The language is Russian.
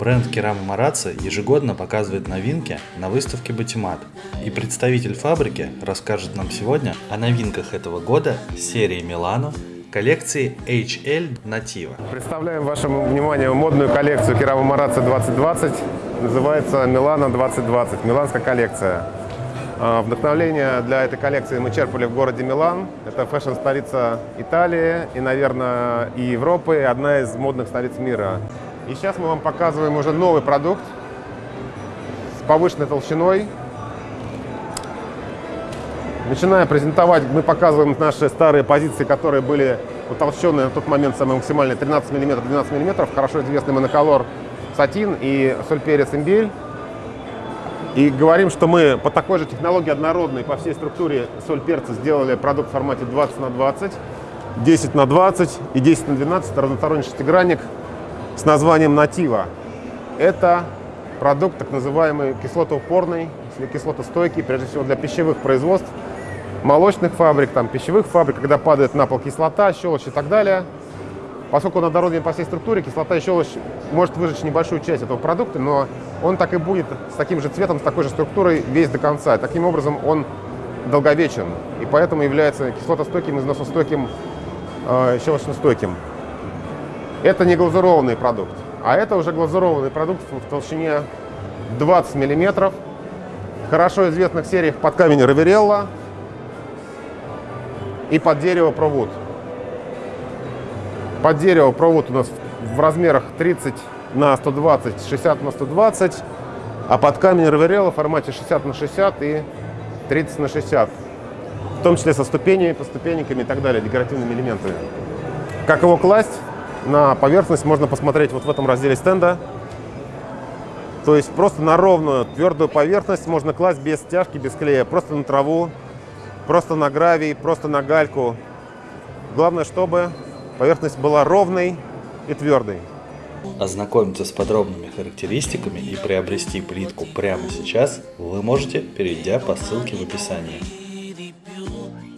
Бренд Керама Марацци ежегодно показывает новинки на выставке Батимат. И представитель фабрики расскажет нам сегодня о новинках этого года серии Милано коллекции HL Nativa. Представляем вашему вниманию модную коллекцию Керама Марацци 2020. Называется Милано 2020, миланская коллекция. А, Вдохновление для этой коллекции мы черпали в городе Милан. Это фэшн-столица Италии и, наверное, и Европы, одна из модных столиц мира. И сейчас мы вам показываем уже новый продукт с повышенной толщиной. Начиная презентовать, мы показываем наши старые позиции, которые были утолщенные на тот момент самые максимальные 13 мм, 12 мм. Хорошо известный моноколор сатин и сольперец имбель. И говорим, что мы по такой же технологии однородной по всей структуре соль перца сделали продукт в формате 20 на 20, 10 на 20 и 10 на 12, разносторонний шестигранник с названием «Натива». Это продукт так называемый кислотоупорный или кислотостойкий, прежде всего для пищевых производств, молочных фабрик, там, пищевых фабрик, когда падает на пол кислота, щелочь и так далее. Поскольку он однороден по всей структуре, кислота и щелочь может выжечь небольшую часть этого продукта, но он так и будет с таким же цветом, с такой же структурой весь до конца. Таким образом, он долговечен и поэтому является кислотостойким, износостойким, э, щелочностойким. Это не глазурованный продукт, а это уже глазурованный продукт в толщине 20 мм. Хорошо известных сериях под камень Раверелла и под дерево Провуд. Под дерево Провуд у нас в размерах 30 на 120, 60 на 120, а под камень Раверелла в формате 60 на 60 и 30 на 60. В том числе со ступенями, по ступеньками и так далее, декоративными элементами. Как его класть? На поверхность можно посмотреть вот в этом разделе стенда. То есть просто на ровную твердую поверхность можно класть без стяжки, без клея. Просто на траву, просто на гравий, просто на гальку. Главное, чтобы поверхность была ровной и твердой. Ознакомиться с подробными характеристиками и приобрести плитку прямо сейчас вы можете, перейдя по ссылке в описании.